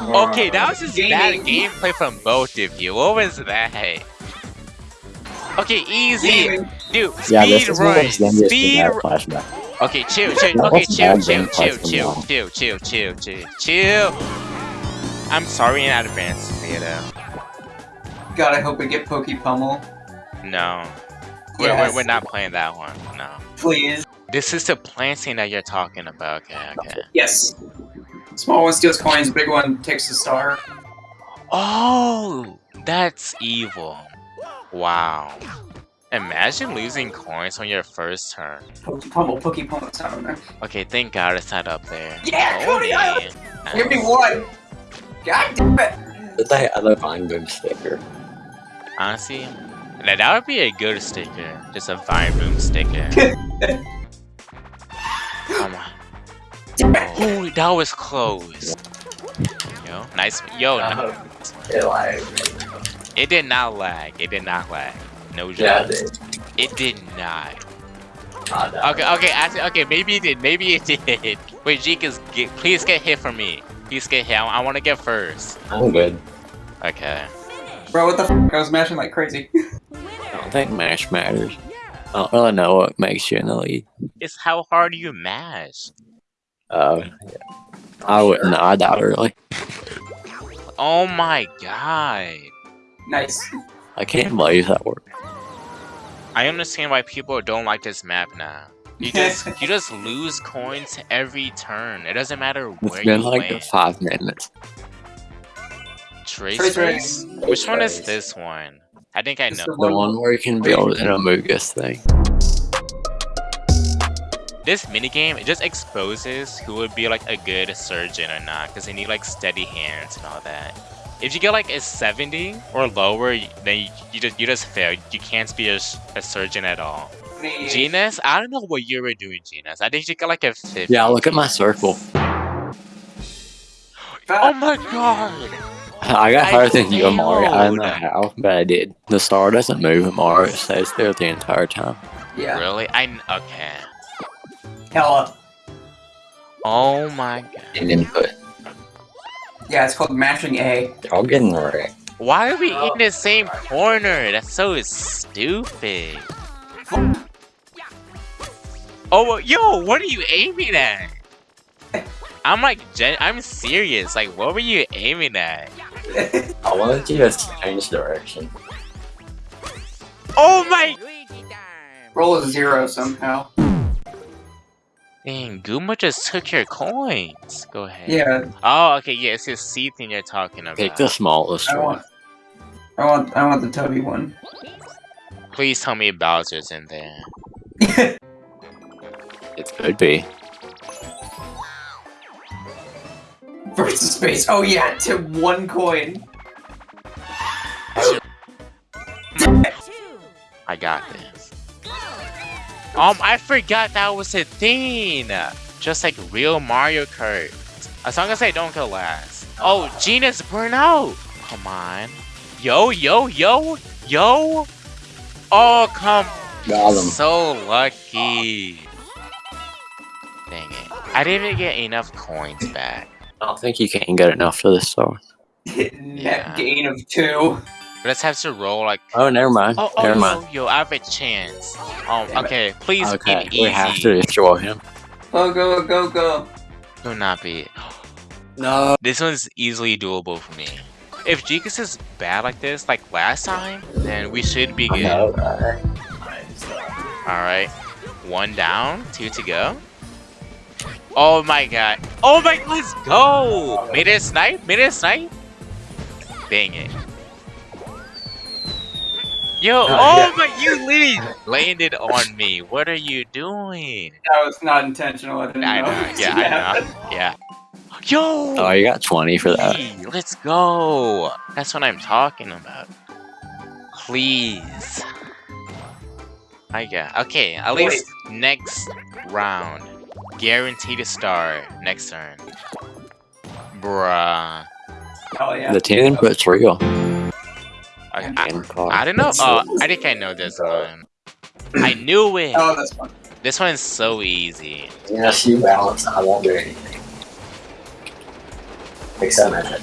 Okay, that was just bad gameplay from both of you. What was that? Okay, easy. Gaming. Dude, Yeah, speed this is run. Speed run. flashback. Okay, chill, chill. That Okay, chill, chill, chill, chill, chill, chill, chill, chill, chill. I'm sorry in advance, Vito. God, I hope we get Pokey Pummel. No. We're, Yes. we're, we're not playing that one. No. Please. This is the planting that you're talking about. Okay, okay. Yes. Small one steals coins, big one takes the star. Oh, that's evil. Wow. Imagine losing coins on your first turn. Pummel, Pokey Pummel, it's not on there. Okay, thank God it's not up there. Yeah, oh, Cody, I- Give me one! God damn it! Did they other Vine Boom sticker? Honestly, now that would be a good sticker. Just a Vine Boom sticker. Come on. Damn it! Oh, that was close. Yo, nice. Yo, Uh-huh. no- It like, it did not lag. It did not lag. No yeah, joke. it It did not. did. Okay, okay, actually, okay, maybe it did. Maybe it did. Wait, Jekus, get, please get hit for me. Please get hit. I, I want to get first. I'm good. Okay. Bro, what the f? I was mashing like crazy. I don't think mash matters. I don't really know what makes you in the lead. It's how hard you mash. Uh, yeah. I wouldn't know. I doubt it really. Oh my god. nice. I can't believe that worked. I understand why people don't like this map now. You just you just lose coins every turn. It doesn't matter It's where been you like land. five minutes. Trace Trace race. race. Which one is this one? I think I It's know. the The one where you can build an Amogus thing. This minigame it just exposes who would be like a good surgeon or not, because they need like steady hands and all that. If you get like a 70 or lower, then you, you just you just fail. You can't be a surgeon at all. Genus, I don't know what you were doing, Genus. I think you got like a 50. Yeah, look at my circle. Oh my god! I got I higher than you, Amari. I don't know how, but I did. The star doesn't move, Amari. It stays there the entire time. Yeah. Really? I kn- okay. Hella. Oh my god. And input. Yeah, it's called mashing A. Y'all getting wrecked. Why are we in the same corner? That's so stupid. Oh, yo, what are you aiming at? I'm like, gen- I'm serious. Like, what were you aiming at? I wanted you to change direction. Oh my! Roll a zero somehow. Dang, Guma just took your coins. Go ahead. Yeah, Oh, okay, yeah, it's his C thing you're talking about. Pick the smallest I one. want. I want. I want the Tubby one. Please tell me Bowser's in there. It could be. Versus space. Oh yeah, to one coin. I got this. Um, I forgot that was a thing. Just like real Mario Kart. As long as I don't go last. Oh, Genus burn out. Come on. Yo, yo, yo, yo. Oh, come. Got him. So lucky. Dang it. I didn't get enough coins back. I don't think you can get enough for this star. Net Yeah. gain of two. Let's have to roll like. Oh, never mind. Oh, oh, never yo, mind. yo, I have a chance. Um, Damn it. okay, please Okay, be we have to destroy him. Go go go go. Do not be. No. This one's easily doable for me. If Jekus is bad like this, like last time, then we should be good. No, uh, Alright. One down, two to go. Oh my god. Oh my let's go! Made it a snipe? Made it a snipe? Dang it. Yo, Oh, oh yeah. my you literally landed on me. What are you doing? That was not intentional. I didn't I know. know, yeah, I know. Yeah. Yo! oh, you got 20 for that. Hey, let's go. That's what I'm talking about. Please. I got okay. At Wait. least next round, guaranteed a star next turn. Bruh. Oh yeah. The 10 input's real. I, I, I don't know. Oh, I think I know this uh, one. I knew it. Oh, that's fun. This one's so easy. Yes, you balance. I won't do anything. Except magic.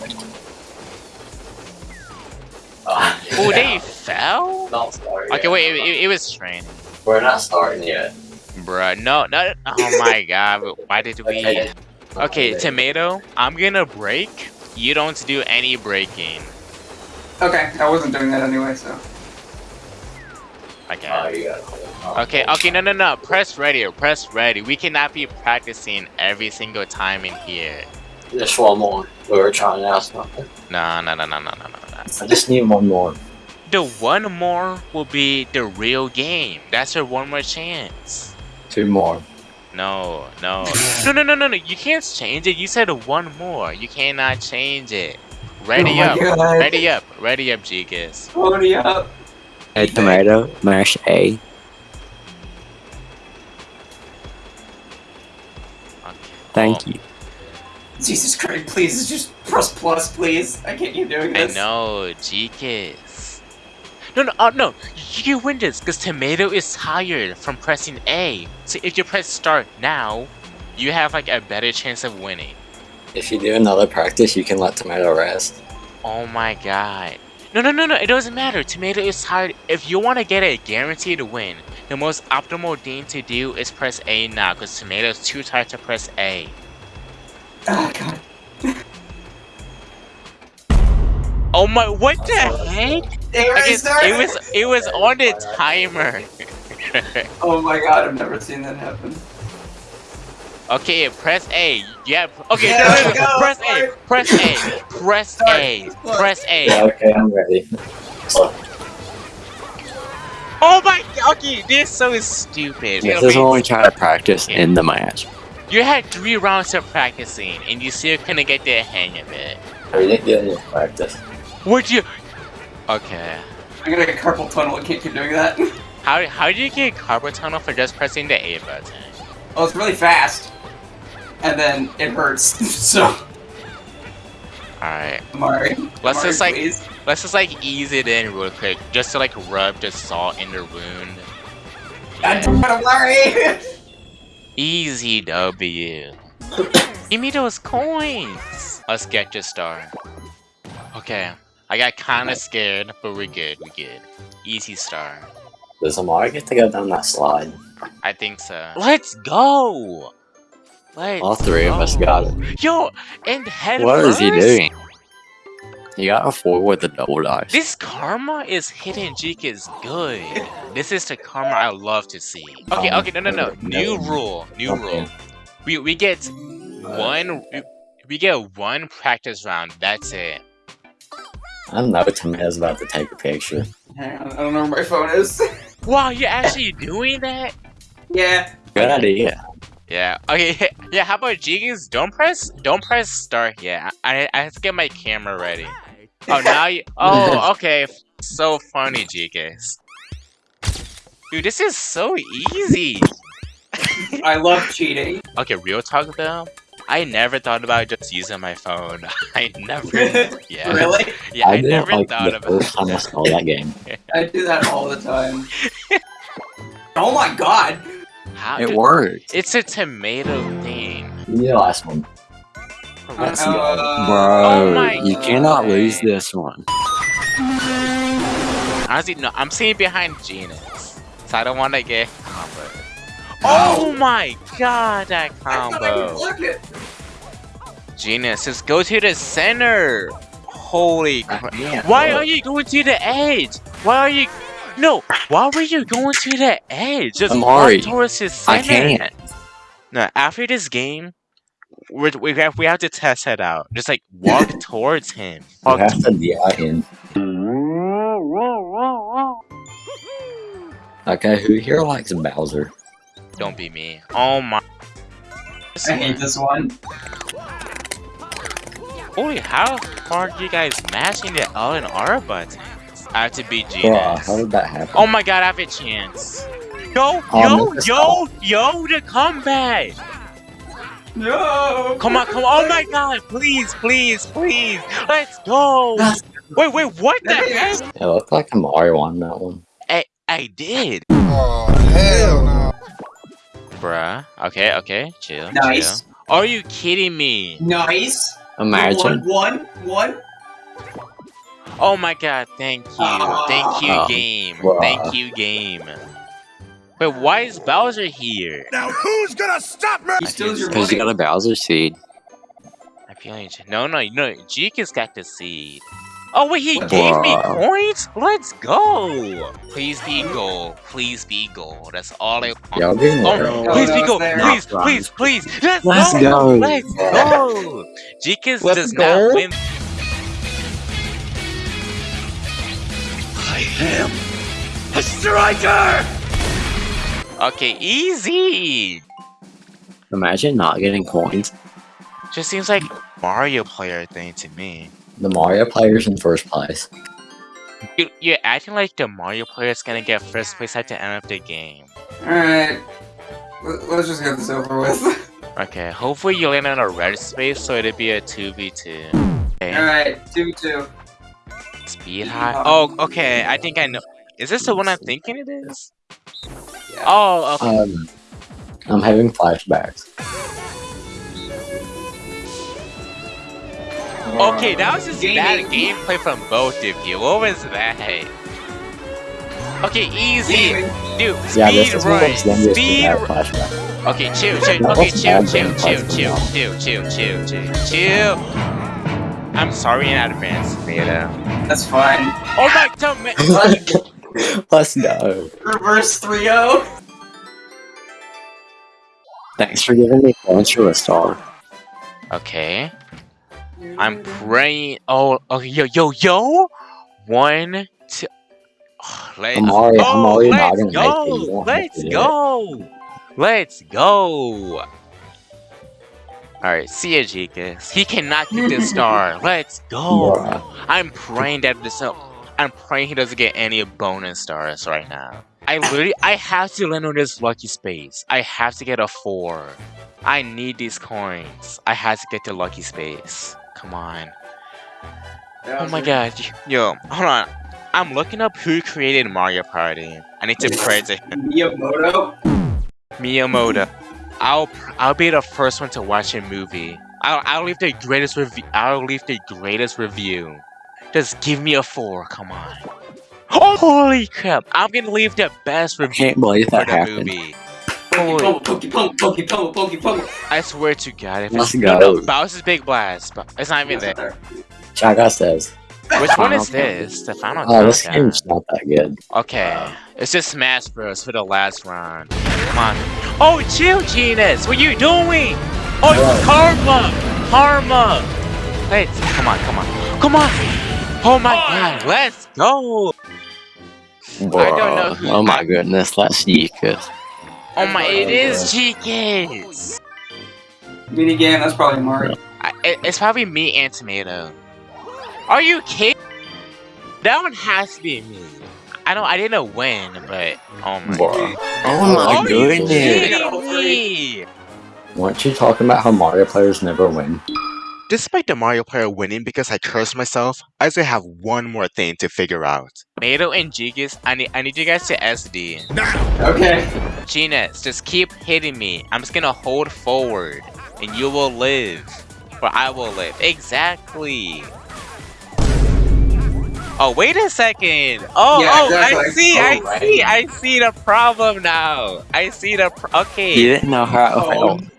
Oh, Oh, they fell? Don't start Okay, wait, it, it, it was training. We're not starting yet. Bruh, no, no. Oh my god, why did we? Okay. Okay, tomato, I'm gonna break. You don't do any breaking. Okay, I wasn't doing that anyway, so. Okay. Oh, you got. Oh, Okay, okay, no, no, no. Press ready press ready. We cannot be practicing every single time in here. Just one more. We were trying to ask something. No, no, no, no, no, no, no, no. I just need one more. The one more will be the real game. That's your one more chance. Two more. No, no, no, no, no, no, no. You can't change it. You said one more. You cannot change it. Ready Oh up. God. Ready up. Ready up, Gigas. Pony up. Hey, tomato, mash A. Thank you. Jesus Christ, please, just press plus, please. I can't keep doing this. I this. know, Gigas. No, no, oh, no. You win this because Tomato is tired from pressing A. So if you press start now, you have like a better chance of winning. If you do another practice, you can let tomato rest. Oh my god. No, no, no, no, it doesn't matter. Tomato is tired. If you want to get a guaranteed win, the most optimal thing to do is press A now because Tomato is too tired to press A. Oh, God. Oh my, what the heck? Hey, I I guess it was it was on the timer. Oh my god, I've never seen that happen. Okay, press A. Yeah. Okay. Yeah, no, no, no, go, press. A. Press A. Press A. start. Press Yeah, A. okay, I'm ready. Oh my. Okay, this so is so stupid. this is when we try to practice in the match. You had three rounds of practicing, and you still couldn't get the hang of it. I didn't get any practice. Would you? Okay. I'm gonna get carpal tunnel, I can't keep doing that. How how do you get carpal tunnel for just pressing the A button? Oh, it's really fast. And then it hurts, so. All right. Amari. Let's Amari, just, like- please. Let's just like ease it in real quick, just to like rub the salt in the wound. God damn it, Amari! Easy W. Give me those coins. Let's get your star. Okay. I got kind of scared, but we're good. We're good. Easy star. Does Amari get to go down that slide? I think so. Let's go. Let's All three of us got it. Yo, and head first. What is he doing? He got a four with a double dice. This karma is hidden Jeek is good. This is the karma I love to see. Okay, okay, no, no, no. Um, new rule, new Okay. rule. We we get uh, one. We, we get one practice round. That's it. I don't know Tomato's about to take a picture. I don't know where my phone is. Wow, you're actually doing that? Yeah. Good idea. Yeah. Okay. Yeah. How about Jiggins? Don't press. Don't press start. Yeah. I I have to get my camera ready. Oh, now you. Oh, okay. So funny, Jiggins. Dude, this is so easy. I love cheating. Okay, real talk though. I never thought about just using my phone. I never. Yeah. Really? Yeah. I, I didn't never like thought the about. first time I saw that game. I do that all the time. oh my god! How It worked. It's a tomato thing. The last one. Let's Uh, go. Bro, Oh my you cannot lose this one. Honestly, no. I'm sitting behind Genus, so I don't want to get combo. Oh my god, that I thought I could combo! block. Genus, just go to the center. Holy crap! Why are you going to the edge? Why are you? No, why were you going to the edge? Just Amari, walk towards his I can't. No, after this game, we're, we have we have to test it out. Just like walk towards him. You have to DI in. Okay, who here likes Bowser? Don't be me. Oh my. I hate this one. Holy, how hard are you guys mashing the L and R buttons? I have to beat Bruh, Genus. how did that happen? Oh my god, I have a chance. Yo, Oh, yo, yo, yo, the comeback! No! Come on, come on. Oh my god, please, please, please. Let's go. Wait, wait, what the heck? It looked like Amari won that one. I, I did. Oh, hell no. Bruh. Okay, okay, chill. Nice. Chill. Are you kidding me? Nice! Imagine. One, one, one. Oh my god, thank you. Thank you, game. Thank you, game. But why is Bowser here? Now who's gonna stop me? He steals your Because you got a Bowser seed. I feel like no, no, no. Jeek got the seed. Oh wait, he gave me Bruh. coins. Let's go. Please be gold. Please be gold. That's all I want. Y'all getting Oh, there. Please no, be it's gold. there. Please, please, please. Let's, Let's go. go. Let's go. Jeekins does go. not win. I am a striker! Okay, easy. Imagine not getting coins. Just seems like Mario player thing to me. The Mario player's in first place. You, you're acting like the Mario player is gonna get first place at the end of the game. Alright. Let- Let's just get this over with. Okay, hopefully you land on a red space so it'd be a 2v2. Okay, Alright, 2 2. speed high. Oh, okay, I think I know. Is this the one I'm thinking it is? Oh, okay. Um, I'm having flashbacks. Okay, that was just bad gameplay from both of you. What was that? Okay, easy. Gaming. Dude, Yeah, this speed is one run. of those longest Speed run. Okay, chill, chill. That Okay, chill, chill, chill, chill, chill, chill, chill, chill, chill. I'm sorry in advance, Beta. That's fine. Oh my god, man. Let's go. Reverse oh. 3 0. Thanks for giving me points for a star. Okay. I'm praying. Oh, okay, yo, yo, yo. One, two. Oh, let's I'm already, I'm go. already Let's gonna make it. go. You won't have Let's to do it. go. Let's go. Alright, see ya, Jekus. He cannot get this star. Let's go. Bruh. I'm praying that this. Uh, I'm praying he doesn't get any bonus stars right now. I literally, I have to land on this lucky space. I have to get a four. I need these coins. I have to get the lucky space. Come on. Oh my god. Yo, hold on. I'm looking up who created Mario Party. I need to pray to him. Miyamoto? Miyamoto. I'll I'll be the first one to watch a movie. I'll I'll leave the greatest review. I'll leave the greatest review. Just give me a four. Come on. Oh, holy crap! I'm gonna leave the best review can't believe for the happened. movie. Holy, pokey pokey pokey. I swear to God, if Let's it's no, go. no, Bowser's Big Blast, but it's not even there. Chaga says, Which one is this? The final "Oh, this game's not that good." Okay, it's just Smash Bros. for the last round. Come on. Oh, chill, Genus! What you doing? Oh, Hello. Karma! Karma! Wait, come on, come on. Come on! Oh my god, let's go! don't know who- Oh my goodness, that's Yika. Oh my, it is Jeekins! Minigame, that's probably Mario. I, it, it's probably me and Tomato. Are you kidding? That one has to be me. I don't, I didn't win, but oh my Bruh. Oh my Are you goodness. kidding me? Weren't you talking about how Mario players never win? Despite the Mario player winning because I cursed myself, I still have one more thing to figure out. Tomato and Jigus, I need, I need you guys to SD. Now. Okay. Genus, just keep hitting me. I'm just gonna hold forward, and you will live. Or I will live. Exactly. Oh, wait a second. Oh, Yeah, oh, I exactly. see, I Oh, see. I see the problem now. I see the, okay. You didn't know how. Oh.